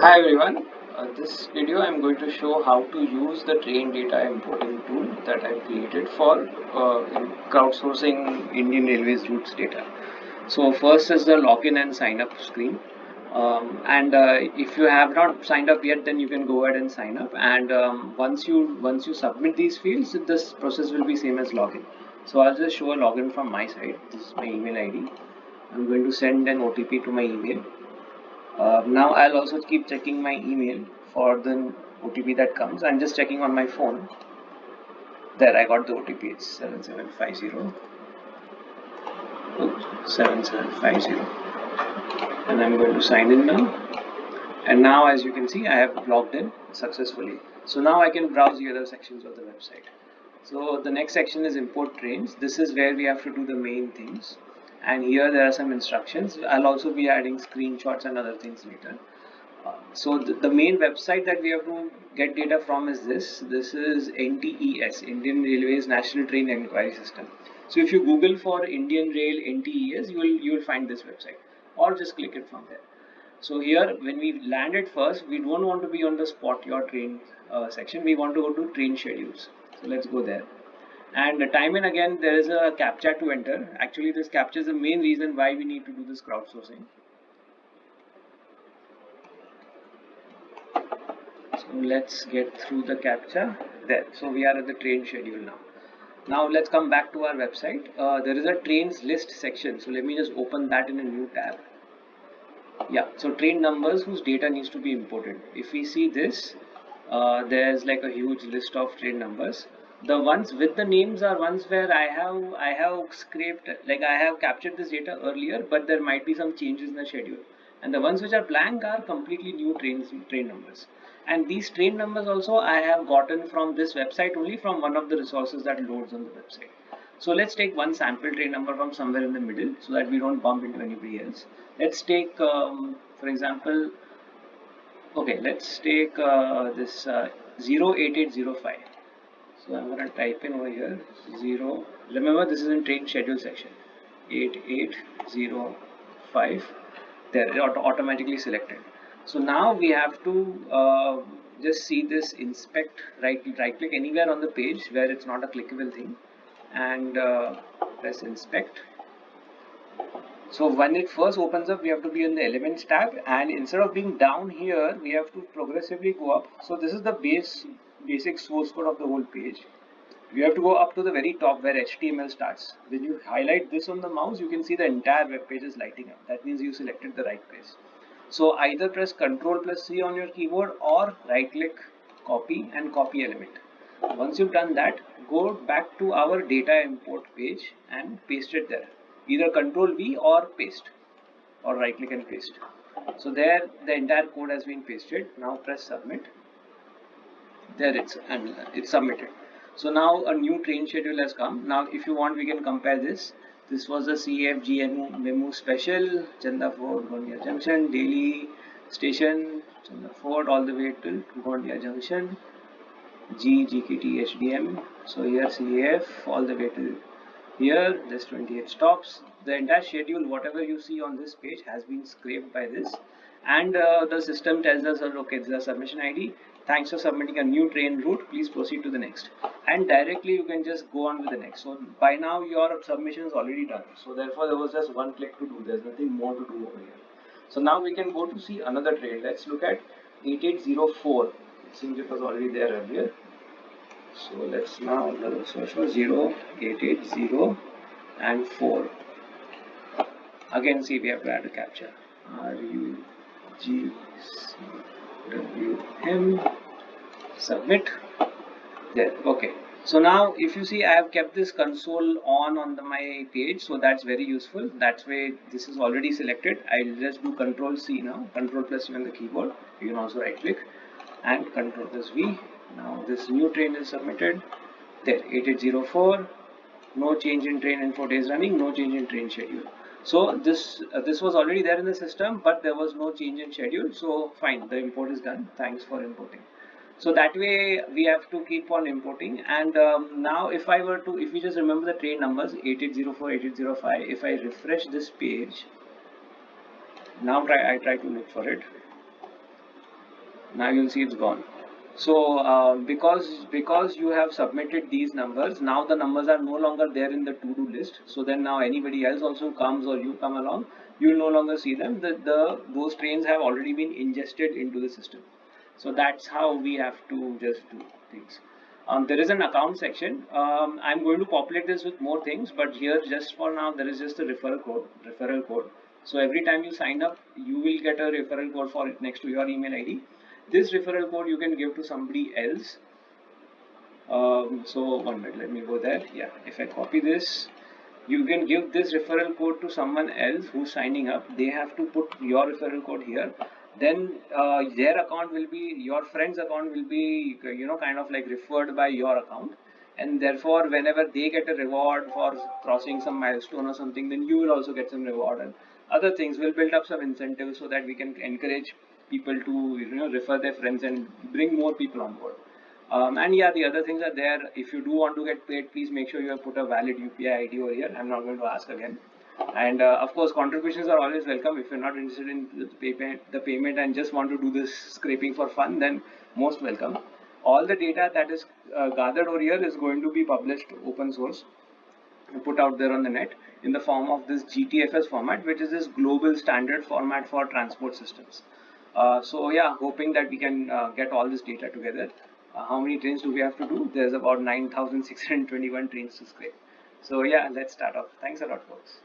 Hi everyone, uh, this video I'm going to show how to use the train data importing tool that I created for uh, crowdsourcing Indian Railways routes data. So first is the login and sign up screen um, and uh, if you have not signed up yet then you can go ahead and sign up and um, once you once you submit these fields this process will be same as login. So I'll just show a login from my side, this is my email ID. I'm going to send an OTP to my email uh, now I'll also keep checking my email for the OTP that comes. I'm just checking on my phone. There, I got the OTP. It's 7750. 7750. And I'm going to sign in now. And now, as you can see, I have logged in successfully. So now I can browse the other sections of the website. So the next section is import trains. This is where we have to do the main things and here there are some instructions. I'll also be adding screenshots and other things later. Uh, so the, the, main website that we have to get data from is this. This is ntes indian railways national train enquiry system. So if you google for indian rail ntes you will you will find this website. Or just click it from there. So here when we landed first we don't want to be on the spot your train uh, section. We want to go to train schedules. So let's go there and time and again there is a captcha to enter. Actually this captcha is the main reason why we need to do this crowdsourcing. So let's get through the captcha. There. So we are at the train schedule now. Now let's come back to our website. Uh, there is a trains list section. So let me just open that in a new tab. Yeah. So train numbers whose data needs to be imported. If we see this uh, there's like a huge list of train numbers the ones with the names are ones where I have I have scraped like I have captured this data earlier but there might be some changes in the schedule. And the ones which are blank are completely new trains train numbers. And these train numbers also I have gotten from this website only from one of the resources that loads on the website. So let's take one sample train number from somewhere in the middle so that we don't bump into anybody else. Let's take um, for example okay let's take uh, this uh, 08805 so I'm going to type in over here 0 remember this is in train schedule section. 8805 They're auto automatically selected. So now we have to uh, just see this inspect right right click anywhere on the page where it's not a clickable thing. And uh, press inspect. So when it first opens up we have to be in the elements tab. And instead of being down here we have to progressively go up. So this is the base basic source code of the whole page. We have to go up to the very top where HTML starts. When you highlight this on the mouse, you can see the entire web page is lighting up. That means you selected the right place. So either press Ctrl plus C on your keyboard or right click, copy and copy element. Once you've done that, go back to our data import page and paste it there. Either Ctrl V or paste or right click and paste. So there the entire code has been pasted. Now press submit there it's and it's submitted. So now a new train schedule has come. Now if you want we can compare this. This was a CFG MEMU special Chanda Fort Gondia Junction daily station Chanda Fort all the way to Gondia Junction G GKT HDM so here CAF all the way to here there's 28 stops. The entire schedule whatever you see on this page has been scraped by this and uh, the system tells us okay this is a submission id thanks for submitting a new train route. Please proceed to the next. And directly you can just go on with the next. So by now your submission is already done. So therefore there was just one click to do. There's nothing more to do over here. So now we can go to see another train. Let's look at 8804 it seems it was already there earlier. So let's now search for 0880 and 4 again see we have to add a captcha. R U G C W M submit. There. Okay. So now if you see I have kept this console on on the, my page so that's very useful. That's way this is already selected. I'll just do control C now. Control plus C on the keyboard. You can also right click. And control plus V. Now this new train is submitted. There. 8804 no change in train info days running. No change in train schedule so this uh, this was already there in the system but there was no change in schedule. So fine the import is done. Thanks for importing. So that way we have to keep on importing. And um, now if I were to if you just remember the train numbers 8804 8805 if I refresh this page now try I try to look for it. Now you'll see it's gone so uh, because because you have submitted these numbers now the numbers are no longer there in the to-do list. So then now anybody else also comes or you come along you will no longer see them. The, the those trains have already been ingested into the system. So that's how we have to just do things. Um, there is an account section. Um, i'm going to populate this with more things but here just for now there is just a referral code referral code. So every time you sign up you will get a referral code for it next to your email id this referral code you can give to somebody else. Um, so one minute let me go there. Yeah if I copy this you can give this referral code to someone else who's signing up. They have to put your referral code here. Then uh, their account will be your friend's account will be you know kind of like referred by your account. And therefore whenever they get a reward for crossing some milestone or something then you will also get some reward. And other things will build up some incentives so that we can encourage people to you know refer their friends and bring more people on board. Um, and yeah, the other things are there. If you do want to get paid, please make sure you have put a valid UPI ID over here. I'm not going to ask again. And uh, of course, contributions are always welcome. If you're not interested in the payment, the payment and just want to do this scraping for fun, then most welcome. All the data that is uh, gathered over here is going to be published open source, put out there on the net in the form of this GTFS format, which is this global standard format for transport systems. Uh, so yeah, hoping that we can uh, get all this data together. Uh, how many trains do we have to do? There's about 9,621 trains to scrape. So yeah, let's start off. Thanks a lot, folks.